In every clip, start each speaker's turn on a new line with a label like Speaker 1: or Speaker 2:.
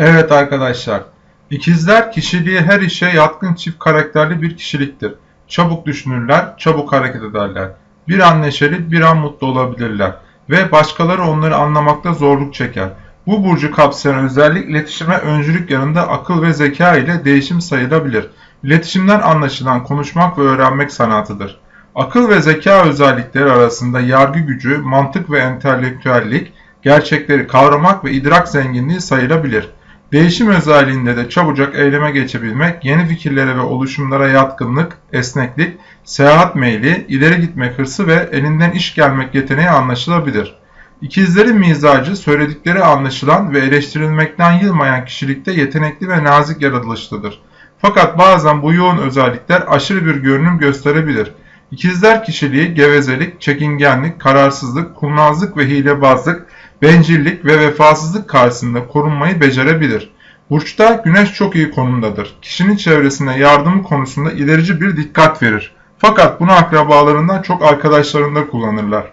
Speaker 1: Evet arkadaşlar, ikizler kişiliği her işe yatkın çift karakterli bir kişiliktir. Çabuk düşünürler, çabuk hareket ederler. Bir an neşeli, bir an mutlu olabilirler ve başkaları onları anlamakta zorluk çeker. Bu burcu kapsayan özellik iletişime öncülük yanında akıl ve zeka ile değişim sayılabilir. İletişimden anlaşılan konuşmak ve öğrenmek sanatıdır. Akıl ve zeka özellikleri arasında yargı gücü, mantık ve entelektüellik, gerçekleri kavramak ve idrak zenginliği sayılabilir. Değişim özelliğinde de çabucak eyleme geçebilmek, yeni fikirlere ve oluşumlara yatkınlık, esneklik, seyahat meyli, ileri gitmek hırsı ve elinden iş gelmek yeteneği anlaşılabilir. İkizlerin mizacı söyledikleri anlaşılan ve eleştirilmekten yılmayan kişilikte yetenekli ve nazik yaratılışlıdır. Fakat bazen bu yoğun özellikler aşırı bir görünüm gösterebilir. İkizler kişiliği gevezelik, çekingenlik, kararsızlık, kurnazlık ve hilebazlık, bencillik ve vefasızlık karşısında korunmayı becerebilir. Burçta güneş çok iyi konumdadır. Kişinin çevresine yardımı konusunda ilerici bir dikkat verir. Fakat bunu akrabalarından çok arkadaşlarında kullanırlar.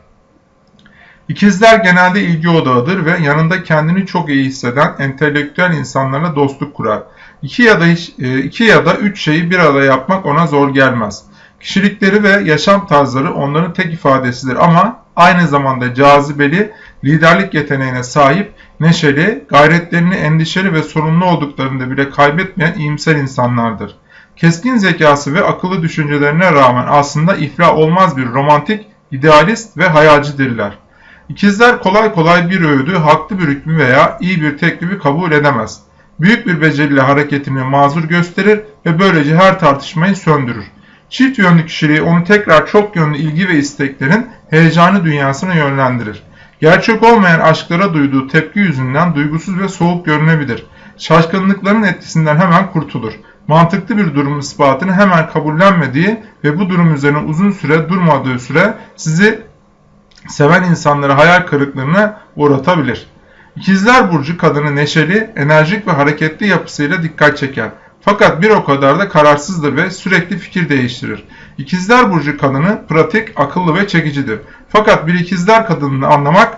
Speaker 1: İkizler genelde ilgi odağıdır ve yanında kendini çok iyi hisseden entelektüel insanlarla dostluk kurar. İki ya da hiç, e, iki ya da üç şeyi bir arada yapmak ona zor gelmez. Kişilikleri ve yaşam tarzları onların tek ifadesidir ama aynı zamanda cazibeli, liderlik yeteneğine sahip, neşeli, gayretlerini endişeli ve sorumlu olduklarında bile kaybetmeyen iyimser insanlardır. Keskin zekası ve akıllı düşüncelerine rağmen aslında iflah olmaz bir romantik, idealist ve hayalcidirler. İkizler kolay kolay bir öğüdü, haklı bir hükmü veya iyi bir teklifi kabul edemez. Büyük bir beceriyle hareketini mazur gösterir ve böylece her tartışmayı söndürür. Çift yönlü kişiliği onu tekrar çok yönlü ilgi ve isteklerin heyecanı dünyasına yönlendirir. Gerçek olmayan aşklara duyduğu tepki yüzünden duygusuz ve soğuk görünebilir. Şaşkınlıkların etkisinden hemen kurtulur. Mantıklı bir durum ispatını hemen kabullenmediği ve bu durum üzerine uzun süre durmadığı süre sizi seven insanları hayal kırıklığına uğratabilir. İkizler Burcu kadını neşeli, enerjik ve hareketli yapısıyla dikkat çeker. Fakat bir o kadar da kararsızdır ve sürekli fikir değiştirir. İkizler Burcu kadını pratik, akıllı ve çekicidir. Fakat bir ikizler kadınını anlamak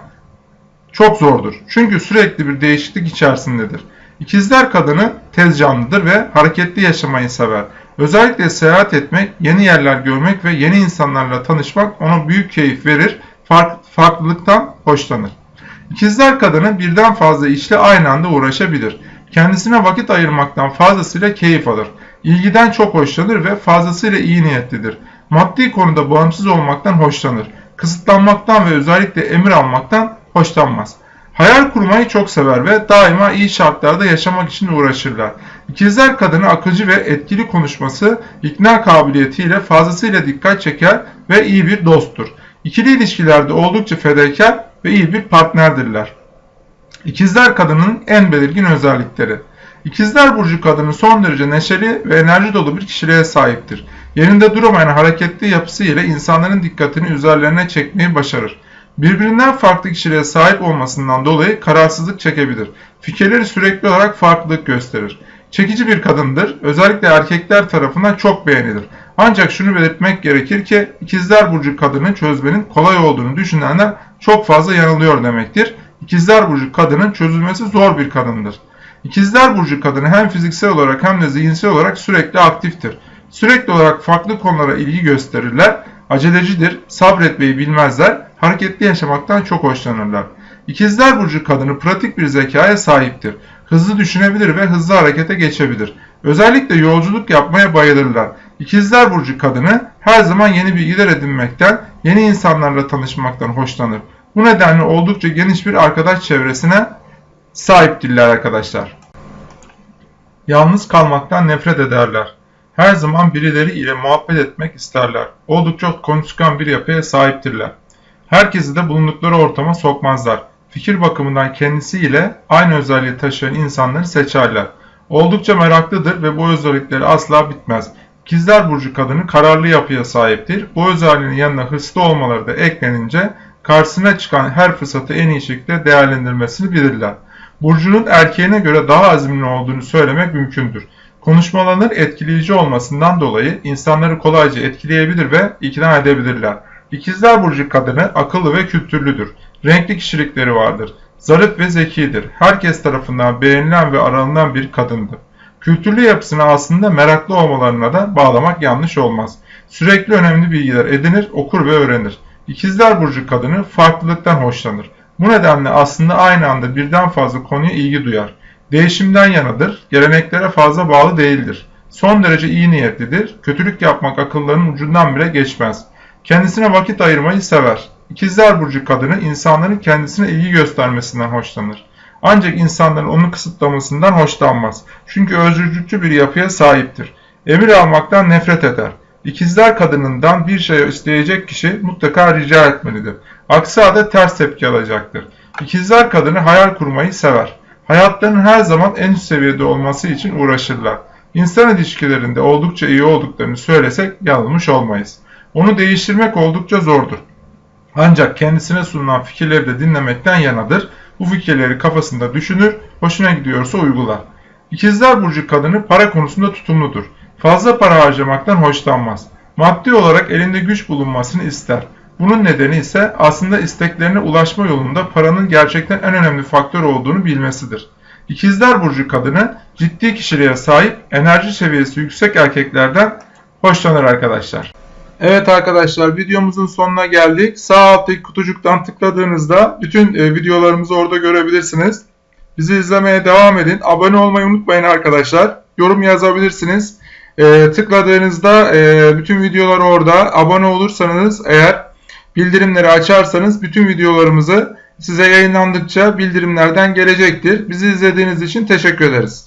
Speaker 1: çok zordur. Çünkü sürekli bir değişiklik içerisindedir. İkizler kadını tez canlıdır ve hareketli yaşamayı sever. Özellikle seyahat etmek, yeni yerler görmek ve yeni insanlarla tanışmak ona büyük keyif verir, fark, farklılıktan hoşlanır. İkizler kadını birden fazla işle aynı anda uğraşabilir. Kendisine vakit ayırmaktan fazlasıyla keyif alır. İlgiden çok hoşlanır ve fazlasıyla iyi niyetlidir. Maddi konuda bağımsız olmaktan hoşlanır. Kısıtlanmaktan ve özellikle emir almaktan hoşlanmaz. Hayal kurmayı çok sever ve daima iyi şartlarda yaşamak için uğraşırlar. İkizler kadını akıcı ve etkili konuşması, ikna kabiliyetiyle fazlasıyla dikkat çeker ve iyi bir dosttur. İkili ilişkilerde oldukça fedakar ve iyi bir partnerdirler. İkizler kadının en belirgin özellikleri. İkizler burcu kadını son derece neşeli ve enerji dolu bir kişiliğe sahiptir. Yerinde duramayan hareketli yapısı ile insanların dikkatini üzerlerine çekmeyi başarır. Birbirinden farklı kişiliğe sahip olmasından dolayı kararsızlık çekebilir. Fikirleri sürekli olarak farklılık gösterir. Çekici bir kadındır. Özellikle erkekler tarafından çok beğenilir. Ancak şunu belirtmek gerekir ki ikizler burcu kadını çözmenin kolay olduğunu düşünenler çok fazla yanılıyor demektir. İkizler Burcu kadının çözülmesi zor bir kadındır. İkizler Burcu kadını hem fiziksel olarak hem de zihinsel olarak sürekli aktiftir. Sürekli olarak farklı konulara ilgi gösterirler, acelecidir, sabretmeyi bilmezler, hareketli yaşamaktan çok hoşlanırlar. İkizler Burcu kadını pratik bir zekaya sahiptir. Hızlı düşünebilir ve hızlı harekete geçebilir. Özellikle yolculuk yapmaya bayılırlar. İkizler Burcu kadını her zaman yeni bilgiler edinmekten, yeni insanlarla tanışmaktan hoşlanır. Bu nedenle oldukça geniş bir arkadaş çevresine sahiptirler arkadaşlar. Yalnız kalmaktan nefret ederler. Her zaman birileri ile muhabbet etmek isterler. Oldukça konuşkan bir yapıya sahiptirler. Herkesi de bulundukları ortama sokmazlar. Fikir bakımından kendisiyle aynı özelliği taşıyan insanları seçerler. Oldukça meraklıdır ve bu özellikleri asla bitmez. İkizler Burcu kadını kararlı yapıya sahiptir. Bu özelliğin yanına hırslı olmaları da eklenince karşısına çıkan her fırsatı en iyi şekilde değerlendirmesini bilirler. Burcunun erkeğine göre daha azimli olduğunu söylemek mümkündür. Konuşmalarının etkileyici olmasından dolayı insanları kolayca etkileyebilir ve ikna edebilirler. İkizler Burcu kadını akıllı ve kültürlüdür. Renkli kişilikleri vardır. Zarif ve zekidir. Herkes tarafından beğenilen ve aranılan bir kadındır. Kültürlü yapısını aslında meraklı olmalarına da bağlamak yanlış olmaz. Sürekli önemli bilgiler edinir, okur ve öğrenir. İkizler Burcu kadını farklılıktan hoşlanır. Bu nedenle aslında aynı anda birden fazla konuya ilgi duyar. Değişimden yanadır, geleneklere fazla bağlı değildir. Son derece iyi niyetlidir, kötülük yapmak akıllarının ucundan bile geçmez. Kendisine vakit ayırmayı sever. İkizler Burcu kadını insanların kendisine ilgi göstermesinden hoşlanır. Ancak insanların onu kısıtlamasından hoşlanmaz. Çünkü özgürlükçü bir yapıya sahiptir. Emir almaktan nefret eder. İkizler kadınından bir şey isteyecek kişi mutlaka rica etmelidir. Aksi halde ters tepki alacaktır. İkizler kadını hayal kurmayı sever. Hayatlarının her zaman en üst seviyede olması için uğraşırlar. İnsan ilişkilerinde oldukça iyi olduklarını söylesek yanılmış olmayız. Onu değiştirmek oldukça zordur. Ancak kendisine sunulan fikirleri de dinlemekten yanadır. Bu fikirleri kafasında düşünür, hoşuna gidiyorsa uygular. İkizler Burcu kadını para konusunda tutumludur. Fazla para harcamaktan hoşlanmaz. Maddi olarak elinde güç bulunmasını ister. Bunun nedeni ise aslında isteklerine ulaşma yolunda paranın gerçekten en önemli faktör olduğunu bilmesidir. İkizler Burcu kadını ciddi kişiliğe sahip, enerji seviyesi yüksek erkeklerden hoşlanır arkadaşlar. Evet arkadaşlar videomuzun sonuna geldik. Sağ alttaki kutucuktan tıkladığınızda bütün e, videolarımızı orada görebilirsiniz. Bizi izlemeye devam edin. Abone olmayı unutmayın arkadaşlar. Yorum yazabilirsiniz. E, tıkladığınızda e, bütün videolar orada. Abone olursanız eğer bildirimleri açarsanız bütün videolarımızı size yayınlandıkça bildirimlerden gelecektir. Bizi izlediğiniz için teşekkür ederiz.